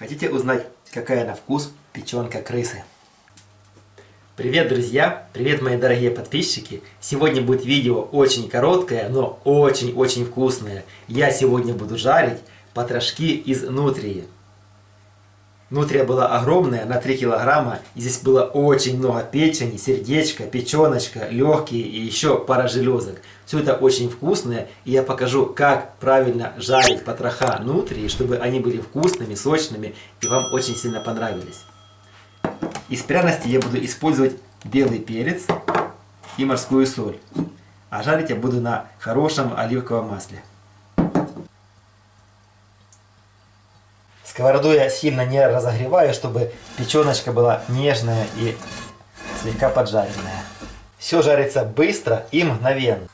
Хотите узнать, какая на вкус печенка крысы? Привет, друзья! Привет, мои дорогие подписчики! Сегодня будет видео очень короткое, но очень-очень вкусное. Я сегодня буду жарить потрошки из нутрии. Нутрия была огромная, на 3 килограмма. Здесь было очень много печени, сердечка, печеночка, легкие и еще пара железок. Все это очень вкусное. И я покажу, как правильно жарить потроха нутрии, чтобы они были вкусными, сочными и вам очень сильно понравились. Из пряностей я буду использовать белый перец и морскую соль. А жарить я буду на хорошем оливковом масле. Сковороду я сильно не разогреваю, чтобы печеночка была нежная и слегка поджаренная. Все жарится быстро и мгновенно.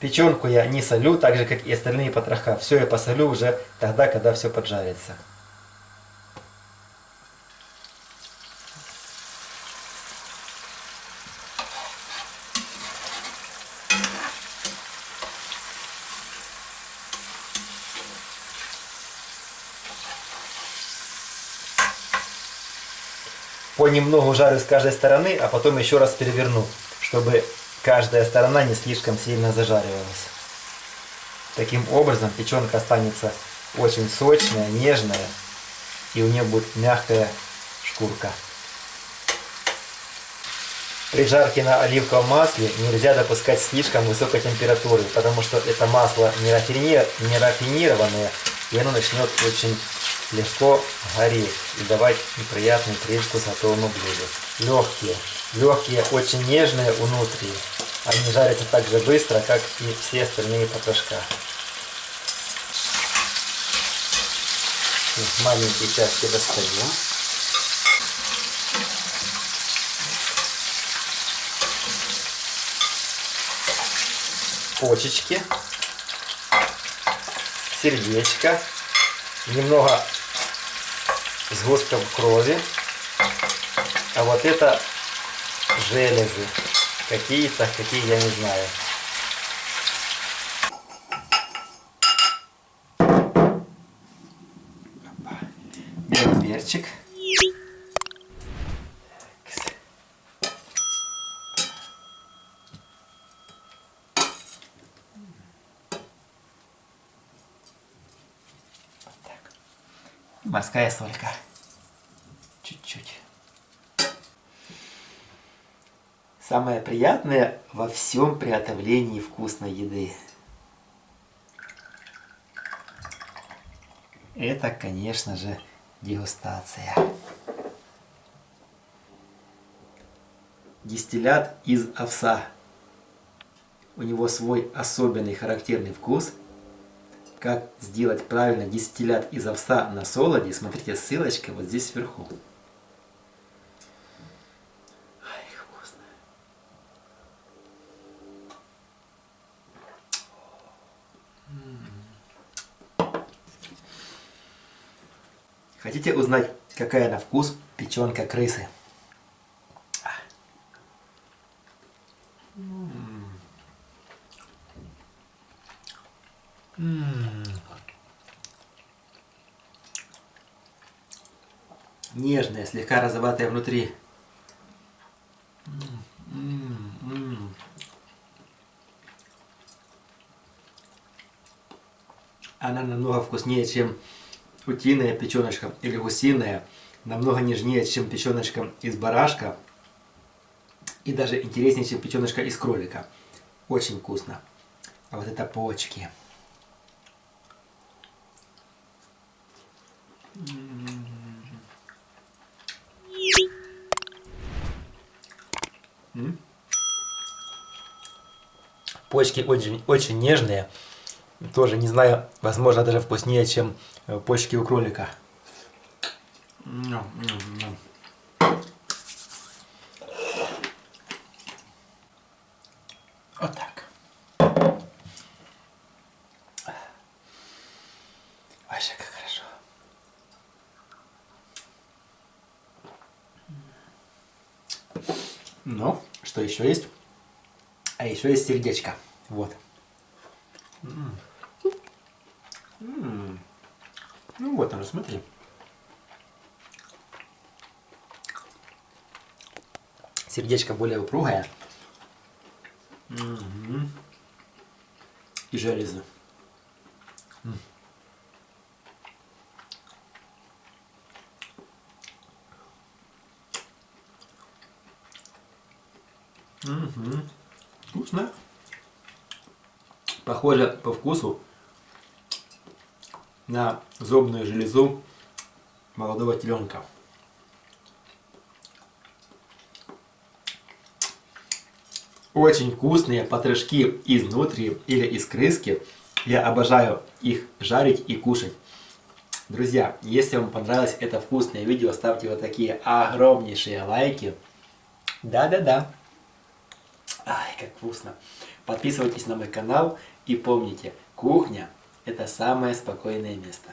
Печенку я не солю, так же как и остальные потроха. Все я посолю уже тогда, когда все поджарится. Понемногу жарю с каждой стороны, а потом еще раз переверну, чтобы каждая сторона не слишком сильно зажаривалась. Таким образом печенка останется очень сочная, нежная, и у нее будет мягкая шкурка. При жарке на оливковом масле нельзя допускать слишком высокой температуры, потому что это масло не рафинированное, и оно начнет очень легко гореть и давать неприятный привкус готовому блюду. Легкие. Легкие, очень нежные внутри. Они жарятся так же быстро, как и все остальные потрошка. Маленькие части достаем. Почечки, сердечко, немного сгустков крови. А вот это железы. Какие-то, какие я не знаю. Белый перчик. Морская солька. Чуть-чуть. Самое приятное во всем приготовлении вкусной еды. Это, конечно же, дегустация. Дистиллят из овса. У него свой особенный характерный вкус – как сделать правильно дистиллят из овса на солоде, смотрите, ссылочка вот здесь сверху. Хотите узнать, какая на вкус печенка крысы? Нежная, слегка розоватая внутри. Она намного вкуснее, чем утиная печеночка или гусиная. Намного нежнее, чем печеночка из барашка. И даже интереснее, чем печеночка из кролика. Очень вкусно. А вот это почки. Почки очень, очень нежные. Тоже, не знаю, возможно, даже вкуснее, чем э, почки у кролика. Вот так. Вообще как Но что еще есть? А еще есть сердечко. Вот. М -м -м. Ну вот оно, смотри. Сердечко более упругое. Угу. И железо. Mm. Угу. Вкусно. Похоже по вкусу на зубную железу молодого теленка. Очень вкусные потрошки изнутри или из крыски. Я обожаю их жарить и кушать. Друзья, если вам понравилось это вкусное видео, ставьте вот такие огромнейшие лайки. Да-да-да. Ай, как вкусно. Подписывайтесь на мой канал и помните, кухня это самое спокойное место.